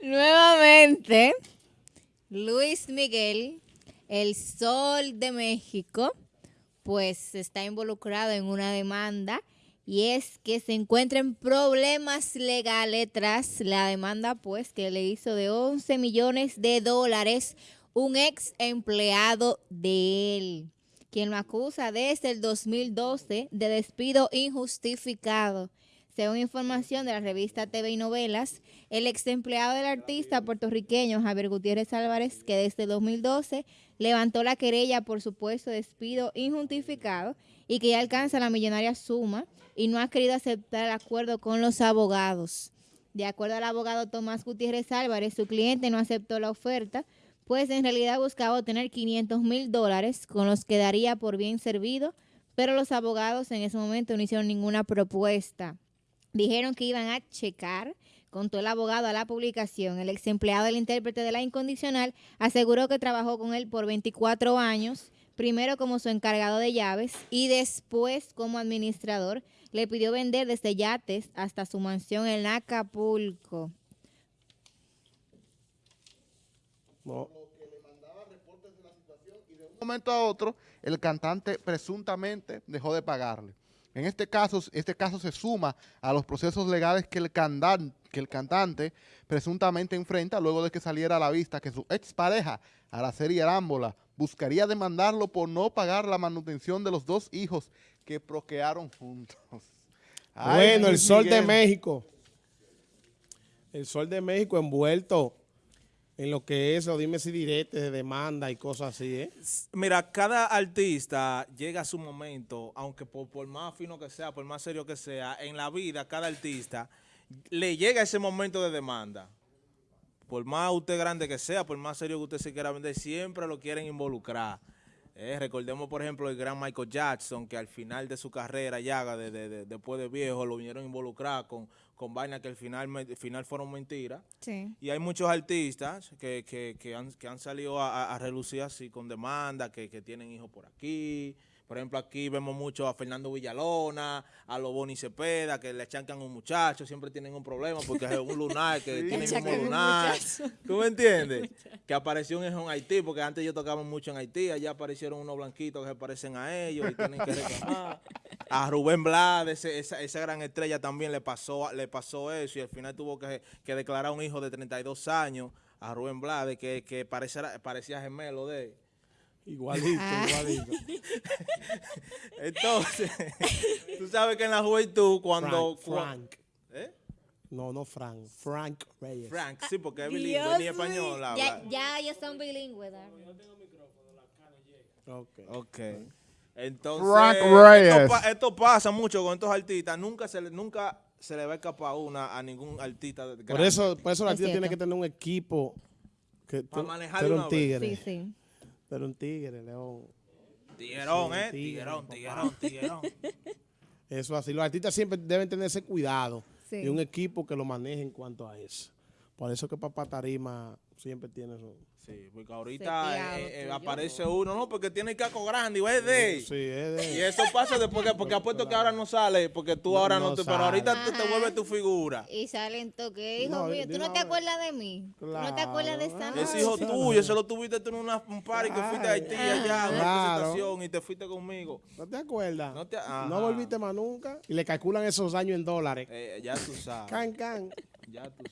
Nuevamente, Luis Miguel, el Sol de México, pues está involucrado en una demanda y es que se encuentran problemas legales tras la demanda pues que le hizo de 11 millones de dólares un ex empleado de él, quien lo acusa desde el 2012 de despido injustificado. Según información de la revista TV y Novelas, el ex empleado del artista puertorriqueño Javier Gutiérrez Álvarez, que desde 2012 levantó la querella por supuesto despido injustificado y que ya alcanza la millonaria suma y no ha querido aceptar el acuerdo con los abogados. De acuerdo al abogado Tomás Gutiérrez Álvarez, su cliente no aceptó la oferta, pues en realidad buscaba obtener 500 mil dólares con los que daría por bien servido, pero los abogados en ese momento no hicieron ninguna propuesta. Dijeron que iban a checar, contó el abogado a la publicación. El ex empleado del intérprete de la incondicional aseguró que trabajó con él por 24 años, primero como su encargado de llaves y después como administrador. Le pidió vender desde yates hasta su mansión en Acapulco. No. De un momento a otro, el cantante presuntamente dejó de pagarle. En este caso, este caso se suma a los procesos legales que el, cantante, que el cantante presuntamente enfrenta luego de que saliera a la vista que su expareja, Araceli Arámbola, buscaría demandarlo por no pagar la manutención de los dos hijos que procrearon juntos. Ay, bueno, el Sol de México. El Sol de México envuelto en lo que es, o dime si direte de demanda y cosas así, ¿eh? Mira, cada artista llega a su momento, aunque por, por, más fino que sea, por más serio que sea, en la vida, cada artista le llega ese momento de demanda. Por más usted grande que sea, por más serio que usted se quiera vender, siempre lo quieren involucrar. Eh, recordemos, por ejemplo, el gran Michael Jackson, que al final de su carrera ya, de, de, de, después de viejo, lo vinieron a involucrar con, con vainas que al final, al final fueron mentiras. Sí. Y hay muchos artistas que, que, que, han, que han salido a, a, relucir así con demanda, que, que tienen hijos por aquí, por ejemplo, aquí vemos mucho a Fernando Villalona, a los Boni Cepeda, que le chancan a un muchacho, siempre tienen un problema porque es un lunar, que sí. tienen un lunar. ¿Tú me entiendes? que apareció en, en Haití, porque antes yo tocaba mucho en Haití, allá aparecieron unos blanquitos que se parecen a ellos y tienen que reclamar. A Rubén Blades, esa, esa, gran estrella también le pasó, le pasó eso y al final tuvo que, que declarar un hijo de 32 años a Rubén Blades, que, que parecía, parecía gemelo de él. Igualito, ah. igualito. Entonces, tú sabes que en la juventud cuando... Frank. Frank. ¿Eh? No, no Frank. Frank Reyes. Frank, sí, porque es bilingüe, ni español. Ya, ya, ya son bilingües. Yo tengo micrófono, la cara llega. Ok. Ok. Entonces, Frank Reyes. Esto, esto, pasa mucho con estos artistas. Nunca se le, nunca se le va a escapar una a ningún artista. Grande. Por eso, por eso el artista tiene que tener un equipo que para manejar un tigre. Sí, sí. Pero un tigre, León. Tiguerón, sí, ¿eh? Tiguerón, tiguerón, tiguerón. Eso así. Los artistas siempre deben tener ese cuidado sí. y un equipo que lo maneje en cuanto a eso. Por eso que Papá Tarima siempre tiene eso. Sí, porque ahorita eh, eh, aparece uno, no, porque tiene caco grande y es de Sí, es de Y eso pasa después que, porque apuesto que ahora no sale, porque tú No, ahora no, no te, sale. pero ahorita tú Ajá. te vuelves tu figura. Y salen toques, hijo No, mío, ¿tú no te acuerdas de mí? ¿Tú no te acuerdas de esa Claro. noche? Ese hijo sí, tuyo, se lo tuviste tú en una, un party que fuiste a Haití allá, una Claro. presentación y te fuiste conmigo. ¿No te acuerdas? No te-. No volviste más nunca. Y le calculan esos años en dólares. Eh, ya tú sabes. Can, can. Ya tú